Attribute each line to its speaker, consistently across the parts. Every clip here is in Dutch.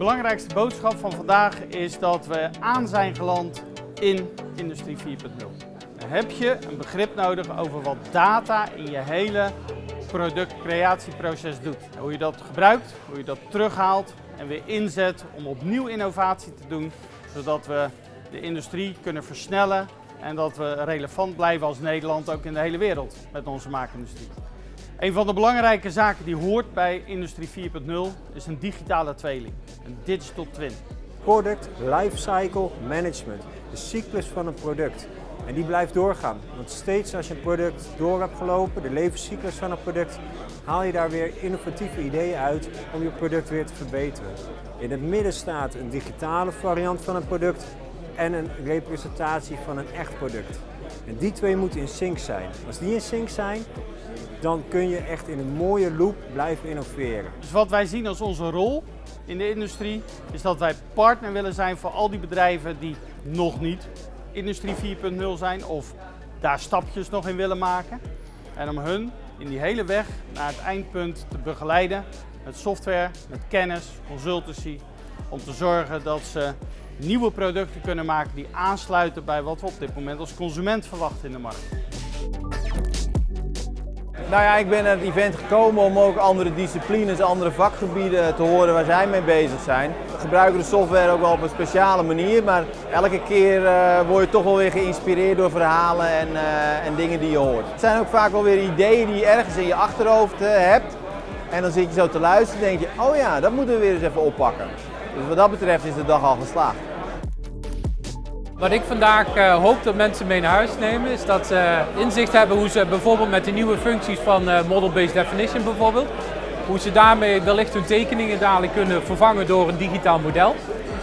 Speaker 1: belangrijkste boodschap van vandaag is dat we aan zijn geland in Industrie 4.0. Dan heb je een begrip nodig over wat data in je hele productcreatieproces doet. Hoe je dat gebruikt, hoe je dat terughaalt en weer inzet om opnieuw innovatie te doen, zodat we de industrie kunnen versnellen en dat we relevant blijven als Nederland ook in de hele wereld met onze maakindustrie. Een van de belangrijke zaken die hoort bij Industrie 4.0 is een digitale tweeling, een digital twin.
Speaker 2: Product Lifecycle Management, de cyclus van een product. En die blijft doorgaan, want steeds als je een product door hebt gelopen, de levenscyclus van een product, haal je daar weer innovatieve ideeën uit om je product weer te verbeteren. In het midden staat een digitale variant van een product en een representatie van een echt product. En die twee moeten in sync zijn. Als die in sync zijn, dan kun je echt in een mooie loop blijven innoveren.
Speaker 1: Dus wat wij zien als onze rol in de industrie, is dat wij partner willen zijn voor al die bedrijven die nog niet Industrie 4.0 zijn of daar stapjes nog in willen maken. En om hun in die hele weg naar het eindpunt te begeleiden met software, met kennis, consultancy, om te zorgen dat ze nieuwe producten kunnen maken die aansluiten bij wat we op dit moment als consument verwachten in de markt.
Speaker 3: Nou ja, ik ben naar het event gekomen om ook andere disciplines, andere vakgebieden te horen waar zij mee bezig zijn. We gebruiken de software ook wel op een speciale manier, maar elke keer uh, word je toch wel weer geïnspireerd door verhalen en, uh, en dingen die je hoort. Het zijn ook vaak wel weer ideeën die je ergens in je achterhoofd uh, hebt. En dan zit je zo te luisteren en denk je, oh ja, dat moeten we weer eens even oppakken. Dus wat dat betreft is de dag al geslaagd.
Speaker 4: Wat ik vandaag uh, hoop dat mensen mee naar huis nemen is dat ze inzicht hebben hoe ze bijvoorbeeld met de nieuwe functies van uh, Model-Based Definition bijvoorbeeld, hoe ze daarmee wellicht hun tekeningen dadelijk kunnen vervangen door een digitaal model.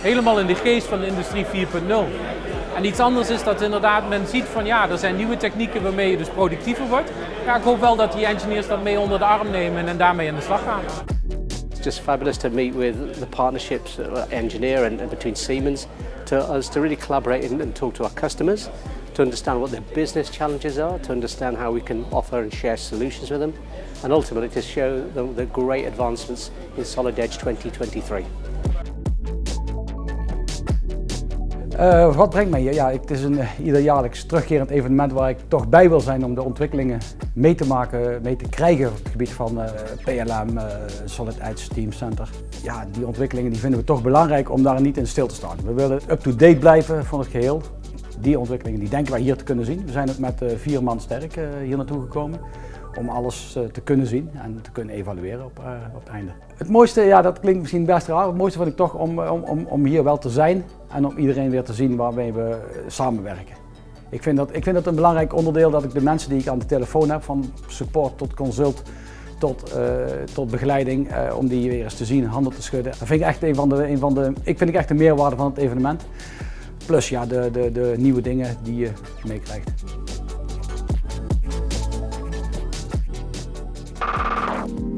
Speaker 4: Helemaal in de geest van industrie 4.0. En iets anders is dat inderdaad men ziet van ja, er zijn nieuwe technieken waarmee je dus productiever wordt. Ja, ik hoop wel dat die engineers dat mee onder de arm nemen en daarmee aan de slag gaan.
Speaker 5: It's just fabulous to meet with the partnerships uh, engineer and between Siemens to us to really collaborate and, talk to our customers to understand what their business challenges are, to understand how we can offer and share solutions with them, and ultimately to show them the great advancements in Solid Edge 2023.
Speaker 6: Uh, wat brengt mij hier? Ja, het is een uh, ieder jaarlijks terugkerend evenement waar ik toch bij wil zijn om de ontwikkelingen mee te maken, mee te krijgen op het gebied van uh, PLM, Solid Edge Team Center. Ja, die ontwikkelingen die vinden we toch belangrijk om daar niet in stil te staan. We willen up-to-date blijven van het geheel. Die ontwikkelingen die denken wij hier te kunnen zien. We zijn ook met vier man sterk hier naartoe gekomen om alles uh, te kunnen zien en te kunnen evalueren op, uh, op het einde. Het mooiste, ja dat klinkt misschien best raar, het mooiste vind ik toch om, om, om, om hier wel te zijn en om iedereen weer te zien waarmee we eh, samenwerken. Ik vind, dat, ik vind dat een belangrijk onderdeel dat ik de mensen die ik aan de telefoon heb, van support tot consult, tot, tot begeleiding, om die weer eens te zien, handen te schudden. Dat vind ik echt een van de, een van de ik vind ik echt de meerwaarde van het evenement. Plus ja, de, de, de nieuwe dingen die je meekrijgt. out.